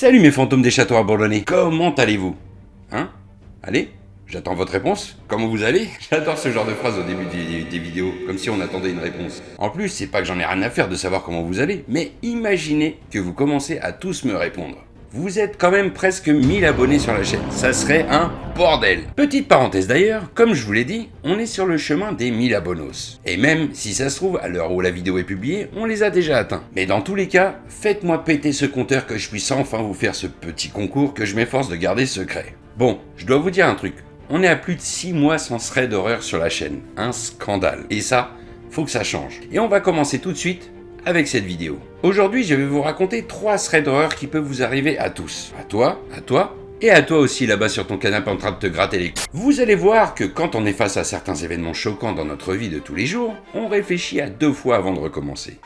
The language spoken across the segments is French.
Salut mes fantômes des châteaux abandonnés, comment allez-vous? Hein? Allez? J'attends votre réponse? Comment vous allez? J'adore ce genre de phrase au début des, des, vidéos, comme si on attendait une réponse. En plus, c'est pas que j'en ai rien à faire de savoir comment vous allez, mais imaginez que vous commencez à tous me répondre. Vous êtes quand même presque 1000 abonnés sur la chaîne, ça serait un bordel Petite parenthèse d'ailleurs, comme je vous l'ai dit, on est sur le chemin des 1000 abonnos. Et même si ça se trouve, à l'heure où la vidéo est publiée, on les a déjà atteints. Mais dans tous les cas, faites-moi péter ce compteur que je puisse enfin vous faire ce petit concours que je m'efforce de garder secret. Bon, je dois vous dire un truc, on est à plus de 6 mois sans thread d'horreur sur la chaîne, un scandale. Et ça, faut que ça change. Et on va commencer tout de suite avec cette vidéo. Aujourd'hui, je vais vous raconter 3 threads d'horreur qui peuvent vous arriver à tous. À toi, à toi, et à toi aussi là-bas sur ton canapé en train de te gratter les Vous allez voir que quand on est face à certains événements choquants dans notre vie de tous les jours, on réfléchit à deux fois avant de recommencer.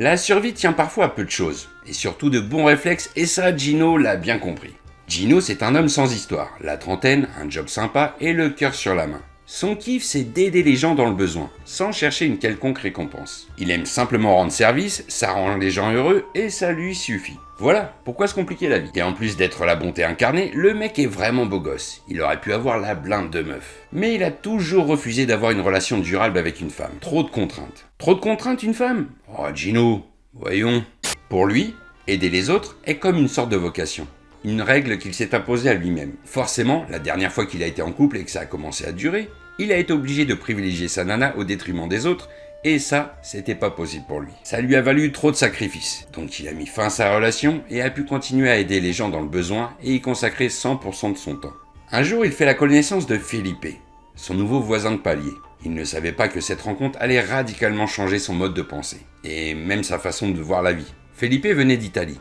La survie tient parfois à peu de choses, et surtout de bons réflexes, et ça Gino l'a bien compris. Gino c'est un homme sans histoire, la trentaine, un job sympa et le cœur sur la main. Son kiff c'est d'aider les gens dans le besoin, sans chercher une quelconque récompense. Il aime simplement rendre service, ça rend les gens heureux et ça lui suffit. Voilà, pourquoi se compliquer la vie Et en plus d'être la bonté incarnée, le mec est vraiment beau gosse. Il aurait pu avoir la blinde de meuf. Mais il a toujours refusé d'avoir une relation durable avec une femme. Trop de contraintes. Trop de contraintes une femme? Oh Gino, voyons. Pour lui, aider les autres est comme une sorte de vocation. Une règle qu'il s'est imposée à lui-même. Forcément, la dernière fois qu'il a été en couple et que ça a commencé à durer, il a été obligé de privilégier sa nana au détriment des autres et ça, c'était pas possible pour lui. Ça lui a valu trop de sacrifices. Donc il a mis fin à sa relation et a pu continuer à aider les gens dans le besoin et y consacrer 100% de son temps. Un jour, il fait la connaissance de Felipe, son nouveau voisin de palier. Il ne savait pas que cette rencontre allait radicalement changer son mode de pensée, et même sa façon de voir la vie. Felipe venait d'Italie.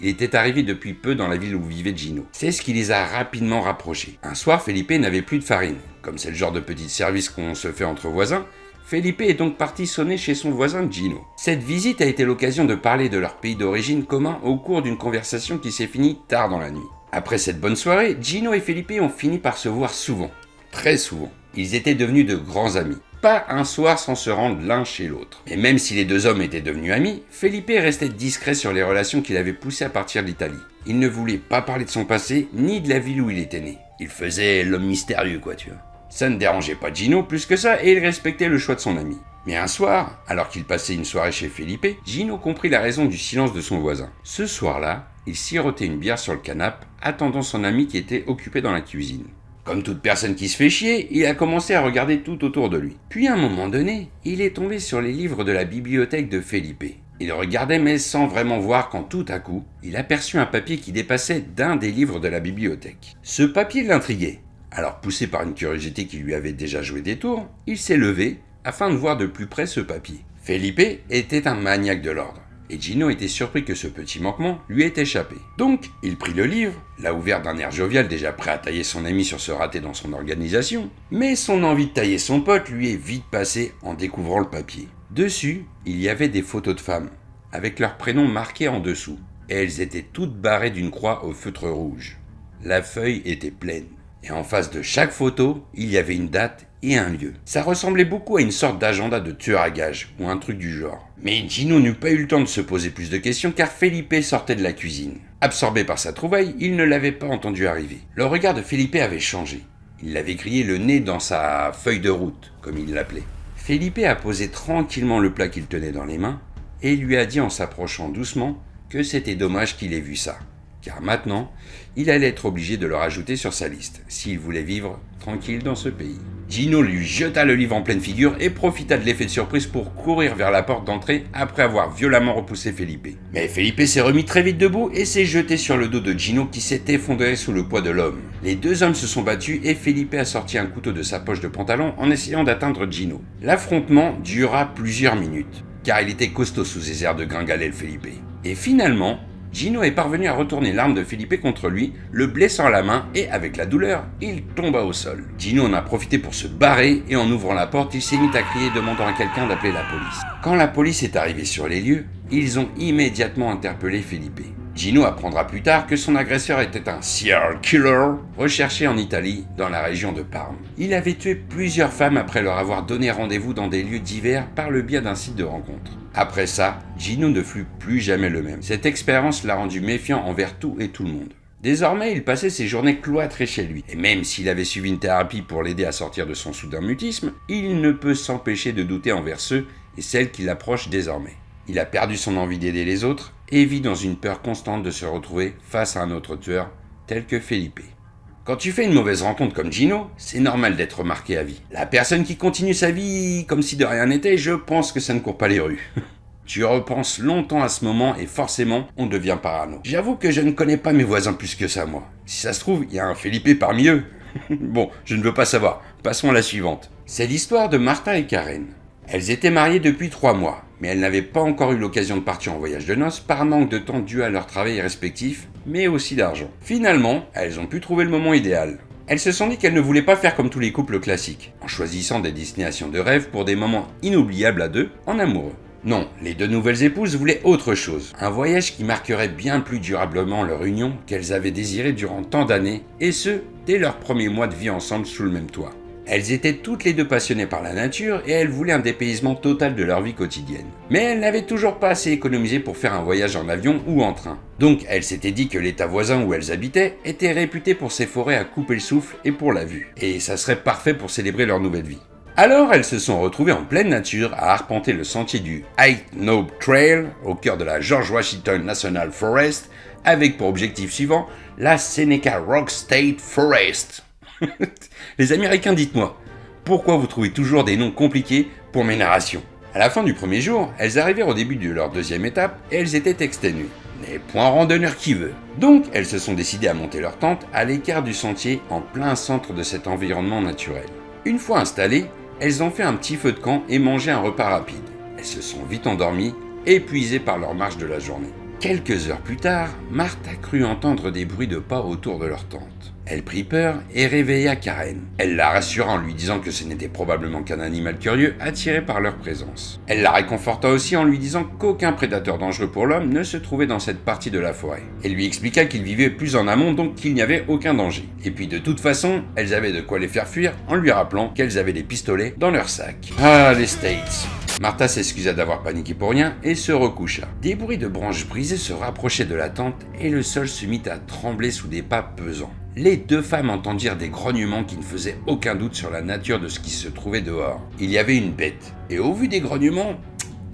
Il était arrivé depuis peu dans la ville où vivait Gino. C'est ce qui les a rapidement rapprochés. Un soir, Felipe n'avait plus de farine. Comme c'est le genre de petit service qu'on se fait entre voisins, Felipe est donc parti sonner chez son voisin Gino. Cette visite a été l'occasion de parler de leur pays d'origine commun au cours d'une conversation qui s'est finie tard dans la nuit. Après cette bonne soirée, Gino et Felipe ont fini par se voir souvent. Très souvent. Ils étaient devenus de grands amis. Pas un soir sans se rendre l'un chez l'autre. Et même si les deux hommes étaient devenus amis, Felipe restait discret sur les relations qu'il avait poussées à partir de l'Italie. Il ne voulait pas parler de son passé, ni de la ville où il était né. Il faisait l'homme mystérieux, quoi, tu vois. Ça ne dérangeait pas Gino plus que ça et il respectait le choix de son ami. Mais un soir, alors qu'il passait une soirée chez Felipe, Gino comprit la raison du silence de son voisin. Ce soir-là, il sirotait une bière sur le canapé, attendant son ami qui était occupé dans la cuisine. Comme toute personne qui se fait chier, il a commencé à regarder tout autour de lui. Puis à un moment donné, il est tombé sur les livres de la bibliothèque de Felipe. Il regardait mais sans vraiment voir quand tout à coup, il aperçut un papier qui dépassait d'un des livres de la bibliothèque. Ce papier l'intriguait. Alors poussé par une curiosité qui lui avait déjà joué des tours, il s'est levé afin de voir de plus près ce papier. Felipe était un maniaque de l'ordre, et Gino était surpris que ce petit manquement lui ait échappé. Donc, il prit le livre, l'a ouvert d'un air jovial déjà prêt à tailler son ami sur ce raté dans son organisation, mais son envie de tailler son pote lui est vite passée en découvrant le papier. Dessus, il y avait des photos de femmes, avec leurs prénoms marqués en dessous, et elles étaient toutes barrées d'une croix au feutre rouge. La feuille était pleine. Et en face de chaque photo, il y avait une date et un lieu. Ça ressemblait beaucoup à une sorte d'agenda de tueur à gages, ou un truc du genre. Mais Gino n'eut pas eu le temps de se poser plus de questions car Felipe sortait de la cuisine. Absorbé par sa trouvaille, il ne l'avait pas entendu arriver. Le regard de Felipe avait changé. Il l'avait grillé le nez dans sa feuille de route, comme il l'appelait. Felipe a posé tranquillement le plat qu'il tenait dans les mains et lui a dit en s'approchant doucement que c'était dommage qu'il ait vu ça car maintenant, il allait être obligé de le rajouter sur sa liste, s'il voulait vivre tranquille dans ce pays. Gino lui jeta le livre en pleine figure et profita de l'effet de surprise pour courir vers la porte d'entrée après avoir violemment repoussé Felipe. Mais Felipe s'est remis très vite debout et s'est jeté sur le dos de Gino qui s'est effondré sous le poids de l'homme. Les deux hommes se sont battus et Felipe a sorti un couteau de sa poche de pantalon en essayant d'atteindre Gino. L'affrontement dura plusieurs minutes, car il était costaud sous ses airs de gringalet le Felipe. Et finalement, Gino est parvenu à retourner l'arme de Felipe contre lui, le blessant à la main et avec la douleur, il tomba au sol. Gino en a profité pour se barrer et en ouvrant la porte, il s'est mis à crier demandant à quelqu'un d'appeler la police. Quand la police est arrivée sur les lieux, ils ont immédiatement interpellé Felipe. Gino apprendra plus tard que son agresseur était un serial killer recherché en Italie, dans la région de Parme. Il avait tué plusieurs femmes après leur avoir donné rendez-vous dans des lieux divers par le biais d'un site de rencontre. Après ça, Gino ne fut plus jamais le même. Cette expérience l'a rendu méfiant envers tout et tout le monde. Désormais, il passait ses journées cloîtrées chez lui, et même s'il avait suivi une thérapie pour l'aider à sortir de son soudain mutisme, il ne peut s'empêcher de douter envers ceux et celles qui l'approchent désormais. Il a perdu son envie d'aider les autres et vit dans une peur constante de se retrouver face à un autre tueur tel que Felipe. Quand tu fais une mauvaise rencontre comme Gino, c'est normal d'être remarqué à vie. La personne qui continue sa vie comme si de rien n'était, je pense que ça ne court pas les rues. tu repenses longtemps à ce moment et forcément, on devient parano. J'avoue que je ne connais pas mes voisins plus que ça, moi. Si ça se trouve, il y a un Felipe parmi eux. bon, je ne veux pas savoir. Passons à la suivante. C'est l'histoire de Martha et Karen. Elles étaient mariées depuis trois mois, mais elles n'avaient pas encore eu l'occasion de partir en voyage de noces par manque de temps dû à leur travail respectif, mais aussi d'argent. Finalement, elles ont pu trouver le moment idéal. Elles se sont dit qu'elles ne voulaient pas faire comme tous les couples classiques, en choisissant des destinations de rêve pour des moments inoubliables à deux, en amoureux. Non, les deux nouvelles épouses voulaient autre chose, un voyage qui marquerait bien plus durablement leur union qu'elles avaient désiré durant tant d'années, et ce, dès leurs premiers mois de vie ensemble sous le même toit. Elles étaient toutes les deux passionnées par la nature et elles voulaient un dépaysement total de leur vie quotidienne. Mais elles n'avaient toujours pas assez économisé pour faire un voyage en avion ou en train. Donc elles s'étaient dit que l'état voisin où elles habitaient était réputé pour ses forêts à couper le souffle et pour la vue. Et ça serait parfait pour célébrer leur nouvelle vie. Alors elles se sont retrouvées en pleine nature à arpenter le sentier du High Knob Trail au cœur de la George Washington National Forest avec pour objectif suivant la Seneca Rock State Forest. Les Américains, dites-moi, pourquoi vous trouvez toujours des noms compliqués pour mes narrations? À la fin du premier jour, elles arrivèrent au début de leur deuxième étape et elles étaient exténuées. Mais point randonneur qui veut. Donc, elles se sont décidées à monter leur tente à l'écart du sentier en plein centre de cet environnement naturel. Une fois installées, elles ont fait un petit feu de camp et mangé un repas rapide. Elles se sont vite endormies, épuisées par leur marche de la journée. Quelques heures plus tard, Marthe a cru entendre des bruits de pas autour de leur tente. Elle prit peur et réveilla Karen. Elle la rassura en lui disant que ce n'était probablement qu'un animal curieux attiré par leur présence. Elle la réconforta aussi en lui disant qu'aucun prédateur dangereux pour l'homme ne se trouvait dans cette partie de la forêt. Elle lui expliqua qu'il vivait plus en amont donc qu'il n'y avait aucun danger. Et puis de toute façon, elles avaient de quoi les faire fuir en lui rappelant qu'elles avaient des pistolets dans leur sac. Ah, les States Martha s'excusa d'avoir paniqué pour rien et se recoucha. Des bruits de branches brisées se rapprochaient de la tente et le sol se mit à trembler sous des pas pesants. Les deux femmes entendirent des grognements qui ne faisaient aucun doute sur la nature de ce qui se trouvait dehors. Il y avait une bête, et au vu des grognements,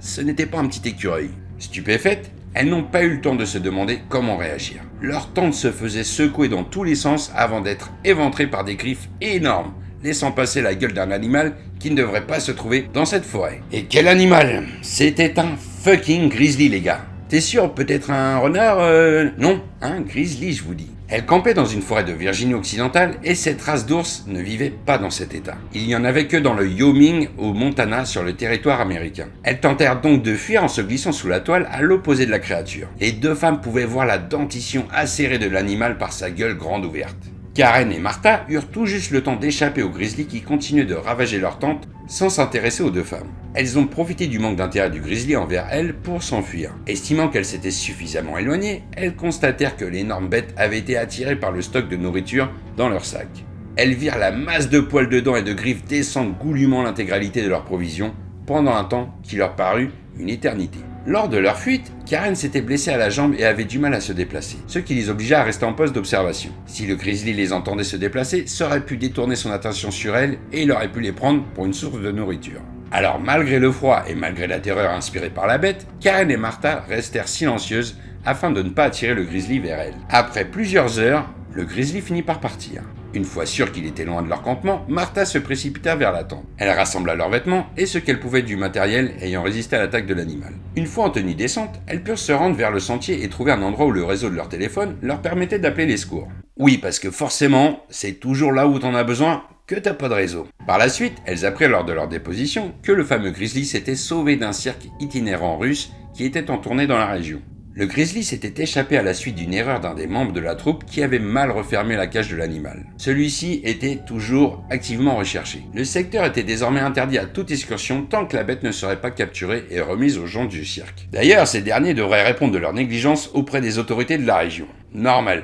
ce n'était pas un petit écureuil. Stupéfaites, elles n'ont pas eu le temps de se demander comment réagir. Leur tente se faisait secouer dans tous les sens avant d'être éventrée par des griffes énormes laissant passer la gueule d'un animal qui ne devrait pas se trouver dans cette forêt. Et quel animal? C'était un fucking grizzly, les gars. T'es sûr, peut-être un renard euh... Non, un grizzly, je vous dis. Elle campait dans une forêt de Virginie occidentale et cette race d'ours ne vivait pas dans cet état. Il n'y en avait que dans le Wyoming au Montana sur le territoire américain. Elles tentèrent donc de fuir en se glissant sous la toile à l'opposé de la créature. Les deux femmes pouvaient voir la dentition acérée de l'animal par sa gueule grande ouverte. Karen et Martha eurent tout juste le temps d'échapper aux grizzlies qui continuaient de ravager leur tente sans s'intéresser aux deux femmes. Elles ont profité du manque d'intérêt du grizzly envers elles pour s'enfuir. Estimant qu'elles s'étaient suffisamment éloignées, elles constatèrent que l'énorme bête avait été attirée par le stock de nourriture dans leur sac. Elles virent la masse de poils de dents et de griffes descendre goulûment l'intégralité de leurs provisions pendant un temps qui leur parut une éternité. Lors de leur fuite, Karen s'était blessée à la jambe et avait du mal à se déplacer, ce qui les obligea à rester en poste d'observation. Si le grizzly les entendait se déplacer, ça aurait pu détourner son attention sur elle et il aurait pu les prendre pour une source de nourriture. Alors malgré le froid et malgré la terreur inspirée par la bête, Karen et Martha restèrent silencieuses afin de ne pas attirer le grizzly vers elles. Après plusieurs heures, le grizzly finit par partir. Une fois sûr qu'il était loin de leur campement, Martha se précipita vers la tente. Elle rassembla leurs vêtements et ce qu'elle pouvait du matériel ayant résisté à l'attaque de l'animal. Une fois en tenue descente, elles purent se rendre vers le sentier et trouver un endroit où le réseau de leur téléphone leur permettait d'appeler les secours. Oui, parce que forcément, c'est toujours là où t'en as besoin que t'as pas de réseau. Par la suite, elles apprirent lors de leur déposition que le fameux grizzly s'était sauvé d'un cirque itinérant russe qui était en tournée dans la région. Le grizzly s'était échappé à la suite d'une erreur d'un des membres de la troupe qui avait mal refermé la cage de l'animal. Celui-ci était toujours activement recherché. Le secteur était désormais interdit à toute excursion tant que la bête ne serait pas capturée et remise aux gens du cirque. D'ailleurs, ces derniers devraient répondre de leur négligence auprès des autorités de la région. Normal.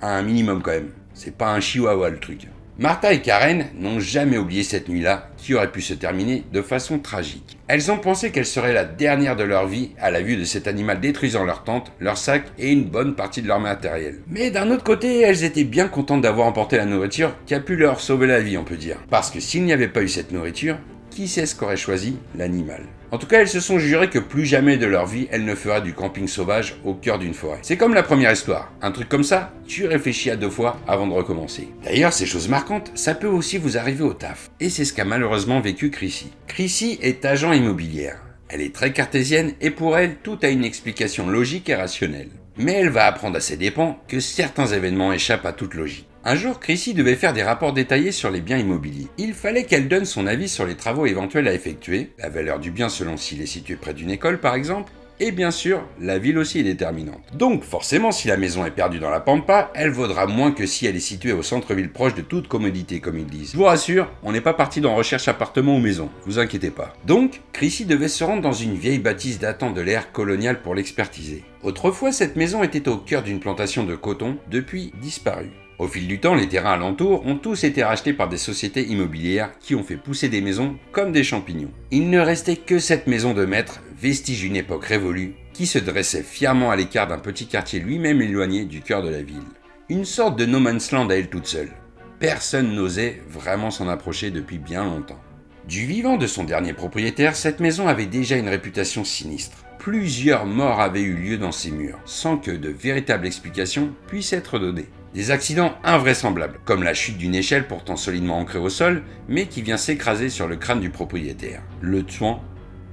À un minimum quand même. C'est pas un chihuahua le truc. Martha et Karen n'ont jamais oublié cette nuit-là, qui aurait pu se terminer de façon tragique. Elles ont pensé qu'elle serait la dernière de leur vie à la vue de cet animal détruisant leur tente, leur sac et une bonne partie de leur matériel. Mais d'un autre côté, elles étaient bien contentes d'avoir emporté la nourriture qui a pu leur sauver la vie, on peut dire. Parce que s'il n'y avait pas eu cette nourriture, qui sait ce qu'aurait choisi l'animal? En tout cas, elles se sont jurées que plus jamais de leur vie, elles ne feraient du camping sauvage au cœur d'une forêt. C'est comme la première histoire. Un truc comme ça, tu réfléchis à deux fois avant de recommencer. D'ailleurs, ces choses marquantes, ça peut aussi vous arriver au taf. Et c'est ce qu'a malheureusement vécu Chrissy. Chrissy est agent immobilière. Elle est très cartésienne et pour elle, tout a une explication logique et rationnelle. Mais elle va apprendre à ses dépens que certains événements échappent à toute logique. Un jour, Chrissy devait faire des rapports détaillés sur les biens immobiliers. Il fallait qu'elle donne son avis sur les travaux éventuels à effectuer, la valeur du bien selon s'il est situé près d'une école par exemple, et bien sûr, la ville aussi est déterminante. Donc forcément, si la maison est perdue dans la pampa, elle vaudra moins que si elle est située au centre-ville proche de toute commodité, comme ils disent. Je vous rassure, on n'est pas parti dans recherche appartement ou maison, vous inquiétez pas. Donc, Chrissy devait se rendre dans une vieille bâtisse datant de l'ère coloniale pour l'expertiser. Autrefois, cette maison était au cœur d'une plantation de coton, depuis disparue. Au fil du temps, les terrains alentours ont tous été rachetés par des sociétés immobilières qui ont fait pousser des maisons comme des champignons. Il ne restait que cette maison de maître, vestige d'une époque révolue, qui se dressait fièrement à l'écart d'un petit quartier lui-même éloigné du cœur de la ville. Une sorte de no man's land à elle toute seule. Personne n'osait vraiment s'en approcher depuis bien longtemps. Du vivant de son dernier propriétaire, cette maison avait déjà une réputation sinistre. Plusieurs morts avaient eu lieu dans ses murs, sans que de véritables explications puissent être données. Des accidents invraisemblables, comme la chute d'une échelle pourtant solidement ancrée au sol, mais qui vient s'écraser sur le crâne du propriétaire, le tuant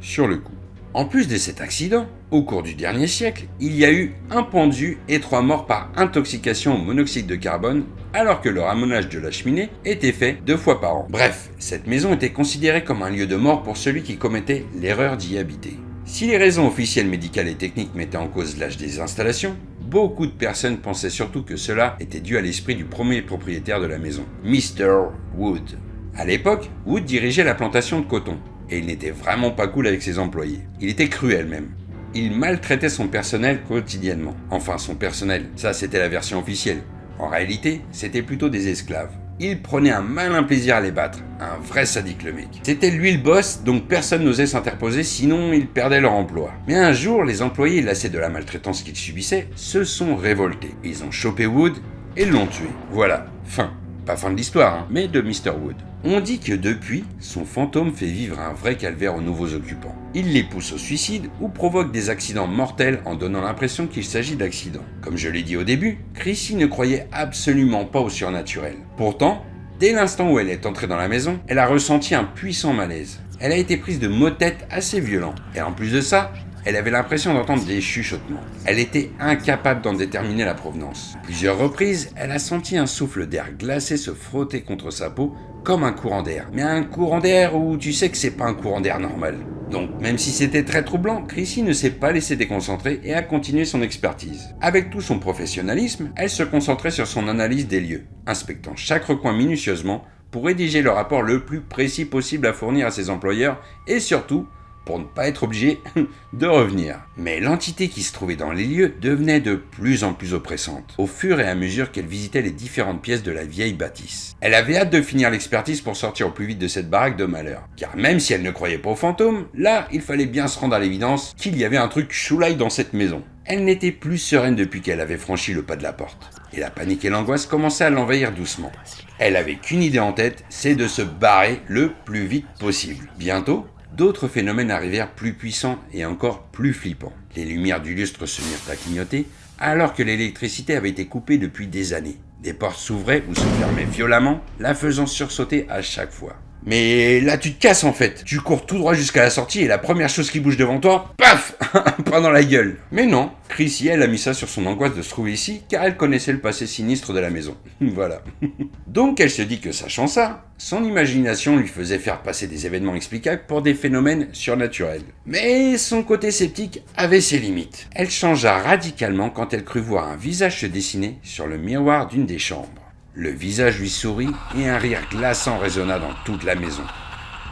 sur le coup. En plus de cet accident, au cours du dernier siècle, il y a eu un pendu et trois morts par intoxication au monoxyde de carbone, alors que le ramonage de la cheminée était fait deux fois par an. Bref, cette maison était considérée comme un lieu de mort pour celui qui commettait l'erreur d'y habiter. Si les raisons officielles médicales et techniques mettaient en cause l'âge des installations, beaucoup de personnes pensaient surtout que cela était dû à l'esprit du premier propriétaire de la maison, Mr. Wood. À l'époque, Wood dirigeait la plantation de coton, et il n'était vraiment pas cool avec ses employés. Il était cruel même. Il maltraitait son personnel quotidiennement. Enfin, son personnel, ça c'était la version officielle. En réalité, c'était plutôt des esclaves. Il prenait un malin plaisir à les battre, un vrai sadique le mec. C'était lui le boss, donc personne n'osait s'interposer, sinon ils perdaient leur emploi. Mais un jour, les employés, lassés de la maltraitance qu'ils subissaient, se sont révoltés. Ils ont chopé Wood et l'ont tué. Voilà, fin. Pas fin de l'histoire, hein, mais de Mr. Wood. On dit que depuis, son fantôme fait vivre un vrai calvaire aux nouveaux occupants. Il les pousse au suicide ou provoque des accidents mortels en donnant l'impression qu'il s'agit d'accidents. Comme je l'ai dit au début, Chrissy ne croyait absolument pas au surnaturel. Pourtant, dès l'instant où elle est entrée dans la maison, elle a ressenti un puissant malaise. Elle a été prise de maux tête assez violents. Et en plus de ça, elle avait l'impression d'entendre des chuchotements. Elle était incapable d'en déterminer la provenance. Plusieurs reprises, elle a senti un souffle d'air glacé se frotter contre sa peau comme un courant d'air. Mais un courant d'air où tu sais que c'est pas un courant d'air normal. Donc, même si c'était très troublant, Chrissy ne s'est pas laissé déconcentrer et a continué son expertise. Avec tout son professionnalisme, elle se concentrait sur son analyse des lieux, inspectant chaque recoin minutieusement pour rédiger le rapport le plus précis possible à fournir à ses employeurs et surtout pour ne pas être obligé de revenir. Mais l'entité qui se trouvait dans les lieux devenait de plus en plus oppressante, au fur et à mesure qu'elle visitait les différentes pièces de la vieille bâtisse. Elle avait hâte de finir l'expertise pour sortir au plus vite de cette baraque de malheur. Car même si elle ne croyait pas aux fantômes, là, il fallait bien se rendre à l'évidence qu'il y avait un truc choulaille dans cette maison. Elle n'était plus sereine depuis qu'elle avait franchi le pas de la porte. Et la panique et l'angoisse commençaient à l'envahir doucement. Elle avait qu'une idée en tête, c'est de se barrer le plus vite possible. Bientôt, d'autres phénomènes arrivèrent plus puissants et encore plus flippants. Les lumières du lustre se mirent à clignoter, alors que l'électricité avait été coupée depuis des années. Des portes s'ouvraient ou se fermaient violemment, la faisant sursauter à chaque fois. Mais là, tu te casses en fait. Tu cours tout droit jusqu'à la sortie et la première chose qui bouge devant toi, paf Pas dans la gueule. Mais non, Chrissy, elle a mis ça sur son angoisse de se trouver ici, car elle connaissait le passé sinistre de la maison. voilà. Donc elle se dit que sachant ça, son imagination lui faisait faire passer des événements explicables pour des phénomènes surnaturels. Mais son côté sceptique avait ses limites. Elle changea radicalement quand elle crut voir un visage se dessiner sur le miroir d'une des chambres. Le visage lui sourit et un rire glaçant résonna dans toute la maison.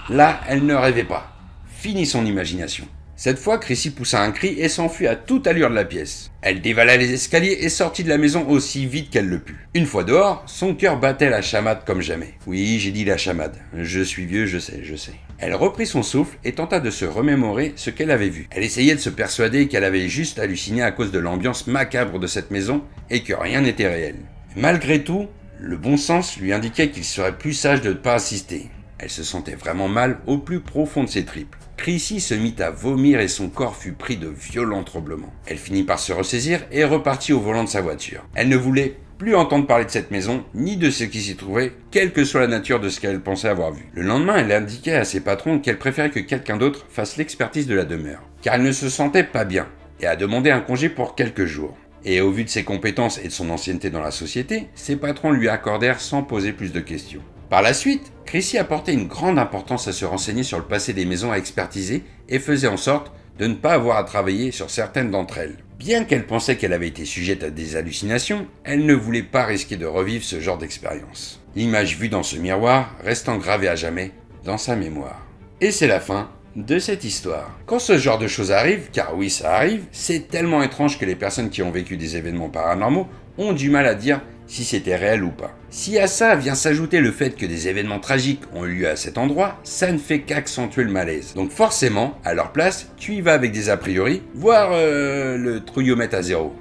Là, elle ne rêvait pas. Fini son imagination. Cette fois, Chrissy poussa un cri et s'enfuit à toute allure de la pièce. Elle dévala les escaliers et sortit de la maison aussi vite qu'elle le put. Une fois dehors, son cœur battait la chamade comme jamais. Oui, j'ai dit la chamade. Je suis vieux, je sais, je sais. Elle reprit son souffle et tenta de se remémorer ce qu'elle avait vu. Elle essayait de se persuader qu'elle avait juste halluciné à cause de l'ambiance macabre de cette maison et que rien n'était réel. Malgré tout, le bon sens lui indiquait qu'il serait plus sage de ne pas assister. Elle se sentait vraiment mal au plus profond de ses tripes. Chrissy se mit à vomir et son corps fut pris de violents tremblements. Elle finit par se ressaisir et repartit au volant de sa voiture. Elle ne voulait plus entendre parler de cette maison, ni de ce qui s'y trouvait, quelle que soit la nature de ce qu'elle pensait avoir vu. Le lendemain, elle indiquait à ses patrons qu'elle préférait que quelqu'un d'autre fasse l'expertise de la demeure, car elle ne se sentait pas bien, et a demandé un congé pour quelques jours. Et au vu de ses compétences et de son ancienneté dans la société, ses patrons lui accordèrent sans poser plus de questions. Par la suite, Chrissy apportait une grande importance à se renseigner sur le passé des maisons à expertiser et faisait en sorte de ne pas avoir à travailler sur certaines d'entre elles. Bien qu'elle pensait qu'elle avait été sujette à des hallucinations, elle ne voulait pas risquer de revivre ce genre d'expérience. L'image vue dans ce miroir restant gravée à jamais dans sa mémoire. Et c'est la fin de cette histoire. Quand ce genre de choses arrive, car oui ça arrive, c'est tellement étrange que les personnes qui ont vécu des événements paranormaux ont du mal à dire si c'était réel ou pas. Si à ça vient s'ajouter le fait que des événements tragiques ont eu lieu à cet endroit, ça ne fait qu'accentuer le malaise. Donc forcément, à leur place, tu y vas avec des a priori, voire euh, le trouillomètre à zéro.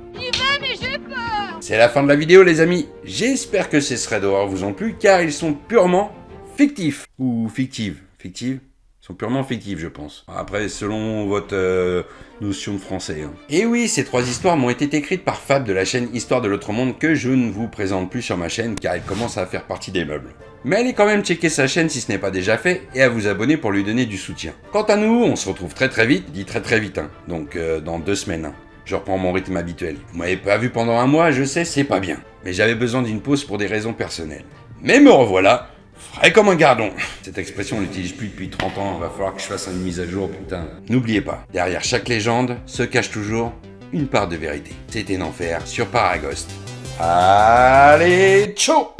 C'est la fin de la vidéo les amis. J'espère que ces threads d'horreur vous ont plu car ils sont purement fictifs. Ou fictives. Fictives sont purement fictives, je pense. Après, selon votre euh, notion de français. Hein. Et oui, ces trois histoires m'ont été écrites par Fab de la chaîne Histoire de l'autre monde que je ne vous présente plus sur ma chaîne car elle commence à faire partie des meubles. Mais allez quand même checker sa chaîne si ce n'est pas déjà fait et à vous abonner pour lui donner du soutien. Quant à nous, on se retrouve très très vite, dit très très vite, hein. donc euh, dans deux semaines. Hein. Je reprends mon rythme habituel. Vous m'avez pas vu pendant un mois, je sais, c'est pas bien. Mais j'avais besoin d'une pause pour des raisons personnelles. Mais me revoilà Frais comme un gardon. Cette expression, on l'utilise plus depuis 30 ans, va falloir que je fasse une mise à jour, putain. N'oubliez pas, derrière chaque légende se cache toujours une part de vérité. C'était Enfer sur Paragost. Allez, ciao